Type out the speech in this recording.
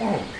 Oh.